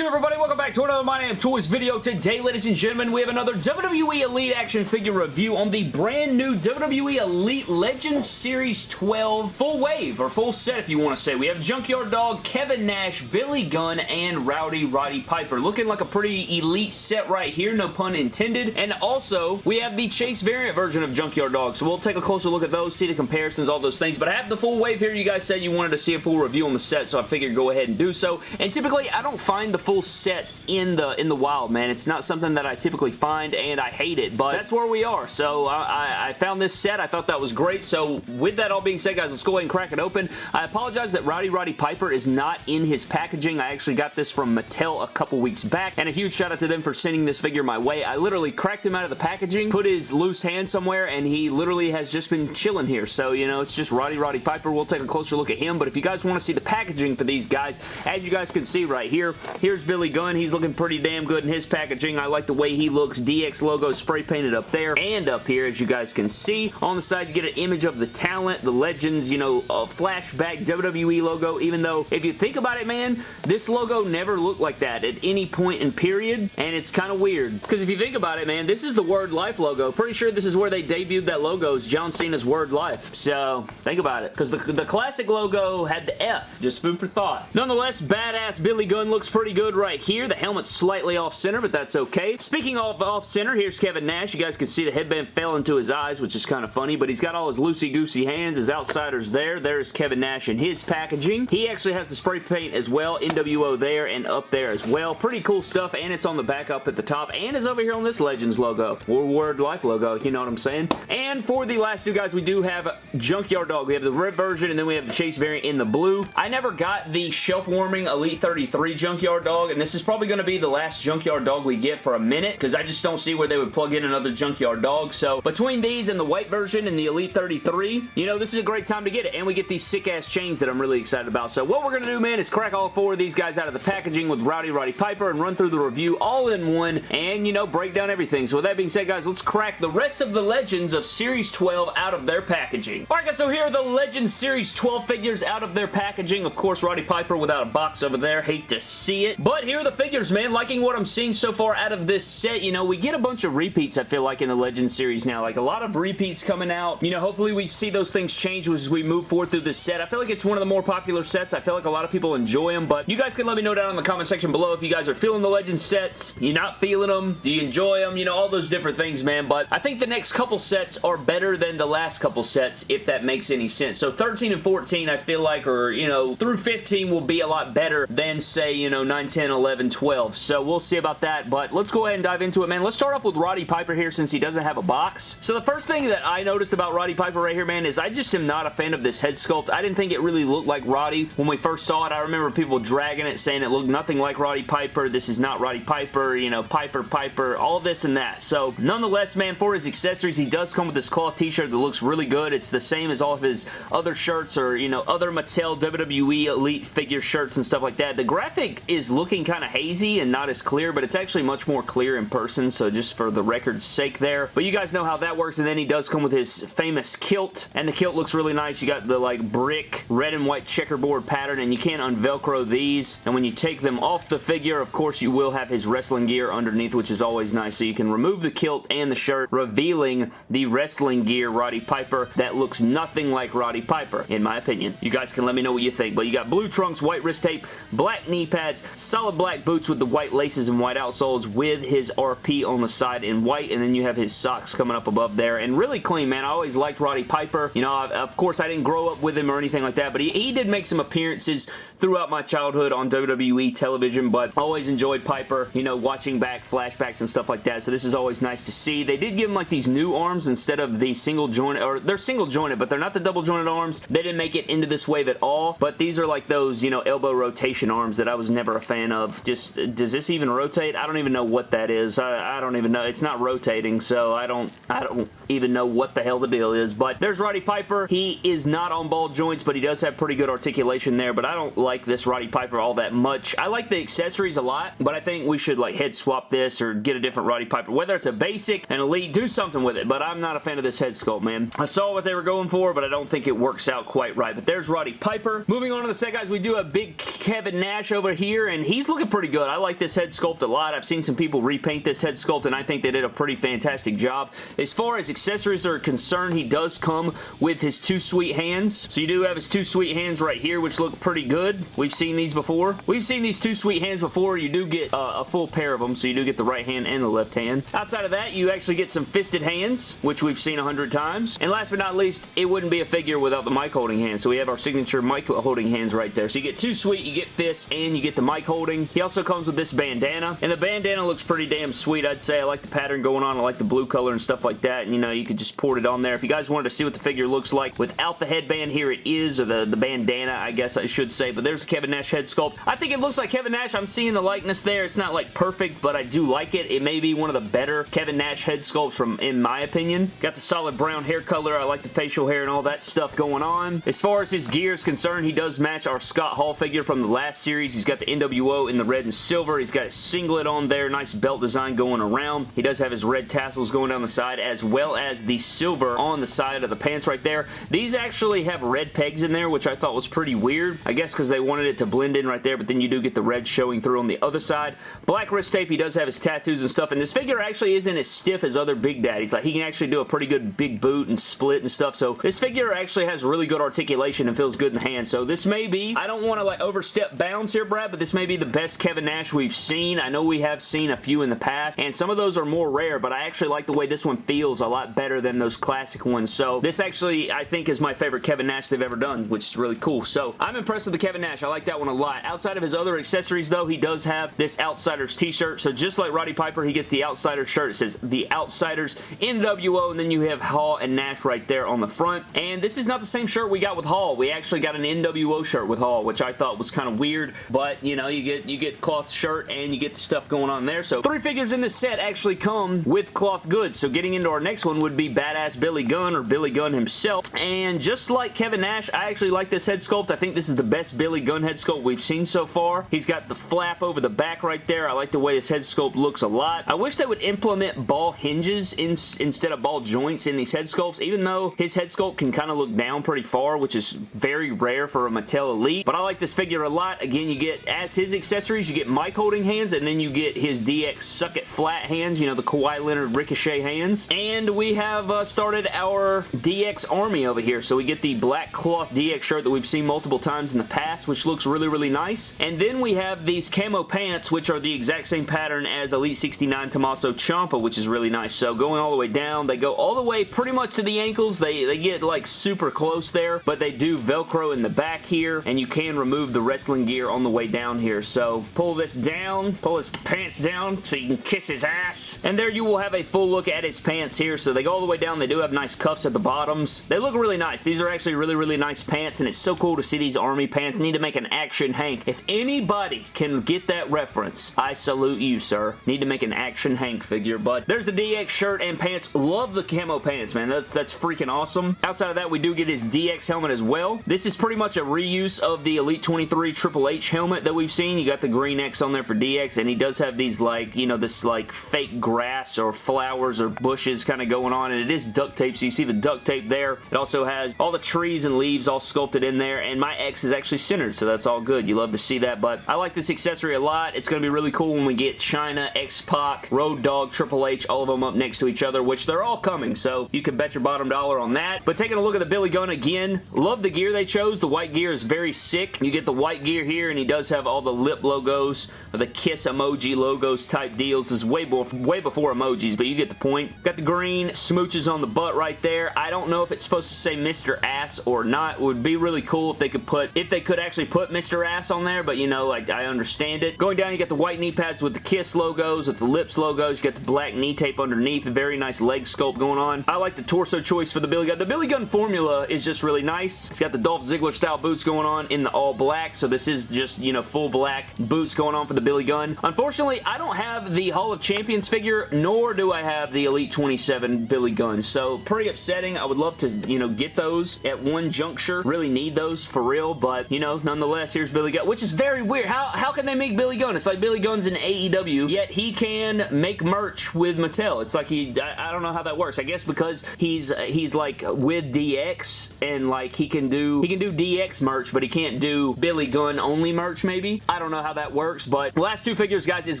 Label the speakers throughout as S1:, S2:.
S1: good, everybody? Welcome back to another My Damn Toys video. Today, ladies and gentlemen, we have another WWE Elite action figure review on the brand new WWE Elite Legends Series 12 full wave, or full set if you want to say. We have Junkyard Dog, Kevin Nash, Billy Gunn, and Rowdy Roddy Piper. Looking like a pretty elite set right here, no pun intended. And also, we have the Chase variant version of Junkyard Dog, so we'll take a closer look at those, see the comparisons, all those things. But I have the full wave here. You guys said you wanted to see a full review on the set, so I figured go ahead and do so. And typically, I don't find the full sets in the in the wild, man. It's not something that I typically find, and I hate it, but that's where we are. So I, I found this set. I thought that was great. So with that all being said, guys, let's go ahead and crack it open. I apologize that Rowdy Roddy Piper is not in his packaging. I actually got this from Mattel a couple weeks back, and a huge shout out to them for sending this figure my way. I literally cracked him out of the packaging, put his loose hand somewhere, and he literally has just been chilling here. So, you know, it's just Roddy Roddy Piper. We'll take a closer look at him, but if you guys want to see the packaging for these guys, as you guys can see right here, here's Billy Gunn. He's looking pretty damn good in his packaging. I like the way he looks. DX logo spray painted up there and up here, as you guys can see. On the side, you get an image of the talent, the legends, you know, a flashback WWE logo, even though, if you think about it, man, this logo never looked like that at any point in period, and it's kind of weird. Because if you think about it, man, this is the Word Life logo. Pretty sure this is where they debuted that logo is John Cena's Word Life. So, think about it. Because the, the classic logo had the F. Just food for thought. Nonetheless, badass Billy Gunn looks pretty good right here. The helmet's slightly off-center, but that's okay. Speaking of off-center, here's Kevin Nash. You guys can see the headband fell into his eyes, which is kind of funny, but he's got all his loosey-goosey hands. His outsiders there. There's Kevin Nash in his packaging. He actually has the spray paint as well. NWO there and up there as well. Pretty cool stuff, and it's on the back up at the top, and is over here on this Legends logo, or Word Life logo, you know what I'm saying? And for the last two guys, we do have Junkyard Dog. We have the red version, and then we have the Chase variant in the blue. I never got the shelf-warming Elite 33 Junkyard Dog, and this is probably going to be the last Junkyard Dog we get for a minute, because I just don't see where they would plug in another Junkyard Dog. So between these and the white version and the Elite 33, you know, this is a great time to get it, and we get these sick-ass chains that I'm really excited about. So what we're going to do, man, is crack all four of these guys out of the packaging with Rowdy Roddy Piper and run through the review all in one, and, you know, break down everything. So with that being said, guys, let's crack the rest of the Legends of Series 12 out of their packaging. Alright, guys, so here are the Legends Series 12 figures out of their packaging. Of course, Roddy Piper without a box over there. Hate to see it. But here are the figures, man. Liking what I'm seeing so far out of this set. You know, we get a bunch of repeats, I feel like, in the Legends series now. Like, a lot of repeats coming out. You know, hopefully we see those things change as we move forward through this set. I feel like it's one of the more popular sets. I feel like a lot of people enjoy them, but you guys can let me know down in the comment section below if you guys are feeling the Legends sets. You're not feeling them? Do you enjoy them? You know, all those different things, man. But I think the next couple sets are better than the last couple sets, if that makes any sense. So 13 and 14, I feel like, or, you know, through 15 will be a lot better than, say, you know, 9, 10, 11, 12. So we'll see about that, but let's go ahead and dive into it, man. Let's start off with Roddy Piper here since he doesn't have a box. So the first thing that I noticed about Roddy Piper right here, man, is I just am not a fan of this head sculpt. I didn't think it really looked like Roddy when we first saw it. I remember people dragging it, saying it looked nothing like Roddy Piper. This is not Roddy Piper, you know, Piper, Piper, all this and that. So nonetheless, man, for his accessories, he does come with this cloth t-shirt that looks really good. It's the same as all of his other shirts or, you know, other Mattel WWE Elite figure shirts and stuff like that. The graphic is looking kind of hazy and not as clear, but it's actually much more clear in person, so just for the record's sake there. But you guys know how that works, and then he does come with his famous kilt, and the kilt looks really nice. You got the, like, brick red and white checkerboard pattern, and you can't unvelcro these, and when you take them off the figure, of course, you will have his wrestling gear underneath, which is always nice, so you can remove the kilt and the shirt, revealing the wrestling gear Roddy Piper that looks nothing like Roddy Piper, in my opinion. You guys can let me know what you think, but you got blue trunks, white wrist tape, black knee pads, solid black boots with the white laces and white outsoles with his RP on the side in white, and then you have his socks coming up above there, and really clean, man. I always liked Roddy Piper. You know, of course, I didn't grow up with him or anything like that, but he, he did make some appearances throughout my childhood on WWE television, but always enjoyed Piper, you know, watching back flashbacks and stuff like that, so this is always nice to see. They did give him like these new arms instead of the single jointed, or they're single jointed, but they're not the double jointed arms. They didn't make it into this wave at all, but these are like those, you know, elbow rotation arms that I was never a fan of. Just, does this even rotate? I don't even know what that is. I, I don't even know. It's not rotating, so I don't, I don't even know what the hell the deal is, but there's Roddy Piper. He is not on ball joints, but he does have pretty good articulation there, but I don't like this Roddy Piper all that much. I like the accessories a lot, but I think we should like head swap this or get a different Roddy Piper. Whether it's a basic, an elite, do something with it, but I'm not a fan of this head sculpt, man. I saw what they were going for, but I don't think it works out quite right, but there's Roddy Piper. Moving on to the set, guys, we do have big Kevin Nash over here, and he's looking pretty good. I like this head sculpt a lot. I've seen some people repaint this head sculpt, and I think they did a pretty fantastic job. As far as accessories are concerned, he does come with his two sweet hands. So you do have his two sweet hands right here, which look pretty good. We've seen these before. We've seen these two sweet hands before. You do get uh, a full pair of them, so you do get the right hand and the left hand. Outside of that, you actually get some fisted hands, which we've seen a hundred times. And last but not least, it wouldn't be a figure without the mic holding hand. So we have our signature mic holding hands right there. So you get two sweet, you get fists, and you get the mic holding. He also comes with this bandana, and the bandana looks pretty damn sweet, I'd say. I like the pattern going on. I like the blue color and stuff like that, and you know, you could just port it on there. If you guys wanted to see what the figure looks like without the headband, here it is, or the, the bandana, I guess I should say, but there's the Kevin Nash head sculpt. I think it looks like Kevin Nash. I'm seeing the likeness there. It's not like perfect, but I do like it. It may be one of the better Kevin Nash head sculpts from, in my opinion. Got the solid brown hair color. I like the facial hair and all that stuff going on. As far as his gear is concerned, he does match our Scott Hall figure from the last series. He's got the NWO in the red and silver. He's got a singlet on there. Nice belt design going around. He does have his red tassels going down the side as well as the silver on the side of the pants right there. These actually have red pegs in there, which I thought was pretty weird. I guess because they wanted it to blend in right there, but then you do get the red showing through on the other side. Black wrist tape. He does have his tattoos and stuff, and this figure actually isn't as stiff as other Big Daddies. Like, he can actually do a pretty good big boot and split and stuff, so this figure actually has really good articulation and feels good in the hand, so this may be, I don't want to like overstep bounds here, Brad, but this may be the best Kevin Nash we've seen. I know we have seen a few in the past, and some of those are more rare, but I actually like the way this one feels a lot better than those classic ones, so this actually, I think, is my favorite Kevin Nash they've ever done, which is really cool, so I'm impressed with the Kevin Nash. I like that one a lot. Outside of his other accessories, though, he does have this Outsiders t-shirt, so just like Roddy Piper, he gets the Outsiders shirt. It says The Outsiders NWO, and then you have Hall and Nash right there on the front, and this is not the same shirt we got with Hall. We actually got an NWO shirt with Hall, which I thought was kind of weird, but, you know, you get you get cloth shirt and you get the stuff going on there, so three figures in this set actually come with cloth goods, so getting into our next one would be Badass Billy Gunn, or Billy Gunn himself, and just like Kevin Nash, I actually like this head sculpt. I think this is the best Billy Gunn head sculpt we've seen so far. He's got the flap over the back right there. I like the way his head sculpt looks a lot. I wish they would implement ball hinges in, instead of ball joints in these head sculpts, even though his head sculpt can kind of look down pretty far, which is very rare for a Mattel Elite. But I like this figure a lot. Again, you get, as his accessories, you get mic holding hands, and then you get his DX Suck It Flat hands, you know, the Kawhi Leonard Ricochet hands. And we have uh, started our DX army over here. So we get the black cloth DX shirt that we've seen multiple times in the past, which looks really, really nice. And then we have these camo pants, which are the exact same pattern as Elite 69 Tommaso Ciampa, which is really nice. So going all the way down, they go all the way pretty much to the ankles. They, they get like super close there, but they do Velcro in the back here, and you can remove the wrestling gear on the way down here. So pull this down, pull his pants down so you can kiss his ass. And there you will have a full look at his pants here. So they go all the way down. They do have nice cuffs at the bottoms. They look really nice. These are actually really, really nice pants, and it's so cool to see these army pants. Need to make an action Hank. If anybody can get that reference, I salute you, sir. Need to make an action Hank figure, but there's the DX shirt and pants. Love the camo pants, man. That's, that's freaking awesome. Outside of that, we do get his DX helmet as well. This is pretty much a reuse of the Elite 23 Triple H helmet that we've seen. You got the green X on there for DX, and he does have these, like, you know, this, like, fake grass or flowers or bushes kind of going on, and it is duct tape, so you see the duct tape there. It also has all the trees and leaves all sculpted in there, and my X is actually centered, so that's all good. You love to see that, but I like this accessory a lot. It's going to be really cool when we get Chyna, X-Pac, Road Dog, Triple H, all of them up next to each other, which they're all coming, so you can bet your bottom dollar on that. But taking a look at the Billy Gunn again, love the gear they chose. The white gear is very sick. You get the white gear here, and he does have all the lip logos, the kiss emoji logos type deals. This is way, before, way before emojis, but you get the point. Got the green smooches on the butt right there. I don't know if it's supposed to say Mr. Ass or not. It would be really cool if they could put, if they could actually put Mr. Ass on there, but you know, like, I understand it. Going down, you got the white knee pads with the Kiss logos, with the Lips logos. You got the black knee tape underneath. Very nice leg sculpt going on. I like the torso choice for the Billy Gunn. The Billy Gunn formula is just really nice. It's got the Dolph Ziggler style boots going on in the all black, so this is just, you know, full black boots going on for the Billy Gunn. Unfortunately, I don't have the Hall of Champions figure, nor do I have the Elite 27 Billy Gunn, so pretty upsetting. I would love to, you know, get those at one juncture. Really need those for real, but, you know, nonetheless, here's Billy Gunn, which is very weird. How, how can they make Billy Gunn? It's like Billy Gunn's in AEW, yet he can make merch with Mattel. It's like he, I, I don't know how that works. I guess because he's, he's like with DX and like he can do, he can do DX merch, but he can't do Billy Gunn only merch maybe. I don't know how that works, but last two figures, guys, is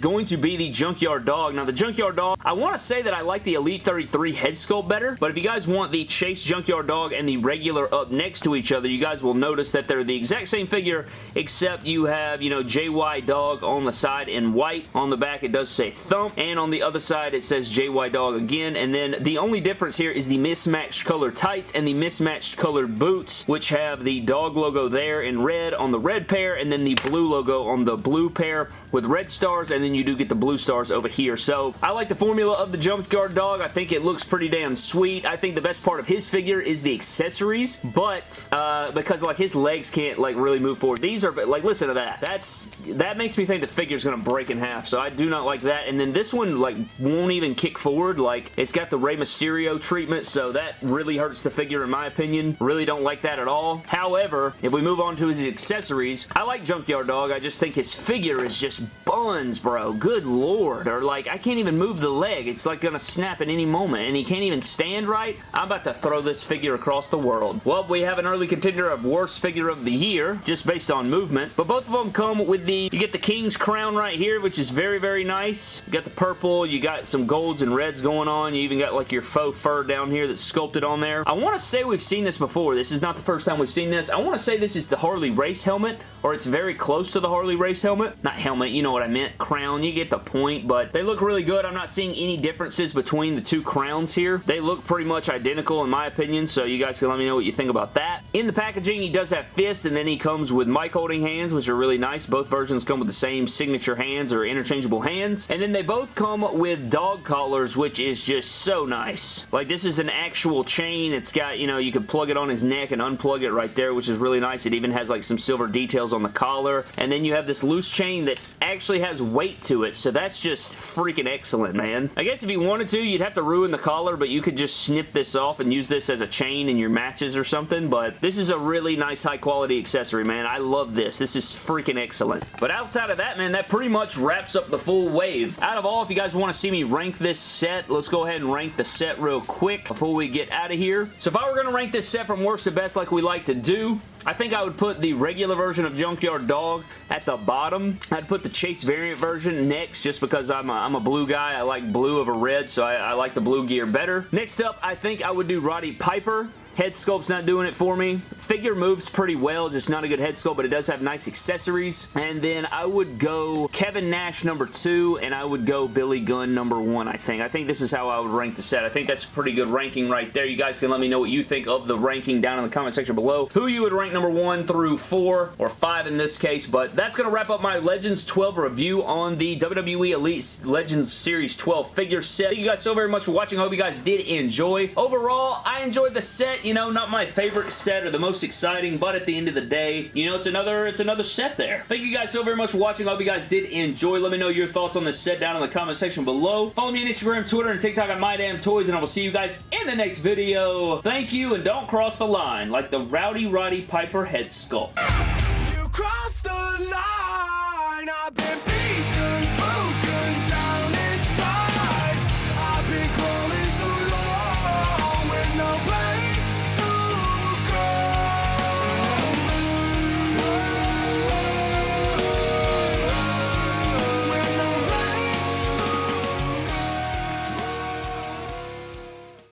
S1: going to be the Junkyard Dog. Now, the Junkyard Dog, I want to say that I like the Elite 33 head sculpt better, but if you guys want the Chase Junkyard Dog and the regular up next to each other, you guys will notice that they're the exact same figure, except you have, you know, JY Dog on the side in white. On the back, it does say Thump, and on the other side, it says JY Dog again, and then the only difference here is the mismatched color tights and the mismatched colored boots, which have the dog logo there in red on the red pair, and then the blue logo on the blue pair with red stars, and then you do get the blue stars over here. So, I like the formula of the Junkyard Dog. I think it looks pretty damn sweet. I think the best part of his figure is the accessories, but uh, because like his legs can't like really move forward. These are, like listen to that. That's That makes me think the figure's going to break in half, so I do not like that. And then this one like won't even kick forward. Like, it's got the Rey Mysterio treatment, so that really hurts the figure in my opinion. Really don't like that at all. However, if we move on to his accessories, I like Junkyard Dog. I just think his figure is just buns, bro. Good lord. Or like, I can't even move the leg. It's like gonna snap at any moment, and he can't even stand right. I'm about to throw this figure across the world. Well, we have an early contender of worst figure of the year, just based on movement, but both of them come with the, you get the King's Crown right here, which is very, very nice. You got the purple, you got some golds and reds going on, you even got like your faux fur down here that's sculpted on there. I want to say we've seen this before. This is not the first time we've seen this. I want to say this is the Harley Race helmet, or it's very close to the Harley Race helmet. Not helmet, you know what I meant. Crown, you get the point, but they look really good. I'm not seeing any differences between the two crowns here. They look pretty much identical in my opinion, so you guys can let me know what you think about that. In the packaging, he does have fists, and then he comes with mic holding hands, which are really nice. Both versions come with the same signature hands or interchangeable hands, and then they both come with dog collars, which is just so nice. Like, this is an actual chain. It's got, you know, you can plug it on his neck and unplug it right there, which is really nice. It even has, like, some silver details on the collar, and then you have this loose chain that actually has weight to it, so that's just freaking excellent, man. I guess if you wanted to, you'd have to ruin the collar, but you could just snip this off and use this as a chain in your matches or something, but this is a really nice high-quality accessory, man. I love this. This is freaking excellent. But outside of that, man, that pretty much wraps up the full wave. Out of all, if you guys want to see me rank this set, let's go ahead and rank the set real quick before we get out of here. So if I were going to rank this set from worst to best like we like to do, I think I would put the regular version of Junkyard Dog at the bottom. I'd put the Chase variant version next just because I'm a, I'm a blue guy. I like blue over red, so I, I like the blue gear better. Next up, I think I would do Roddy Piper. Head sculpt's not doing it for me. Figure moves pretty well, just not a good head sculpt, but it does have nice accessories. And then I would go Kevin Nash number two, and I would go Billy Gunn number one, I think. I think this is how I would rank the set. I think that's a pretty good ranking right there. You guys can let me know what you think of the ranking down in the comment section below. Who you would rank number one through four, or five in this case, but that's going to wrap up my Legends 12 review on the WWE Elite Legends Series 12 figure set. Thank you guys so very much for watching. I hope you guys did enjoy. Overall, I enjoyed the set you know, not my favorite set or the most exciting, but at the end of the day, you know, it's another it's another set there. Thank you guys so very much for watching. I hope you guys did enjoy. Let me know your thoughts on this set down in the comment section below. Follow me on Instagram, Twitter, and TikTok at MyDamnToys, and I will see you guys in the next video. Thank you, and don't cross the line like the Rowdy Roddy Piper head sculpt.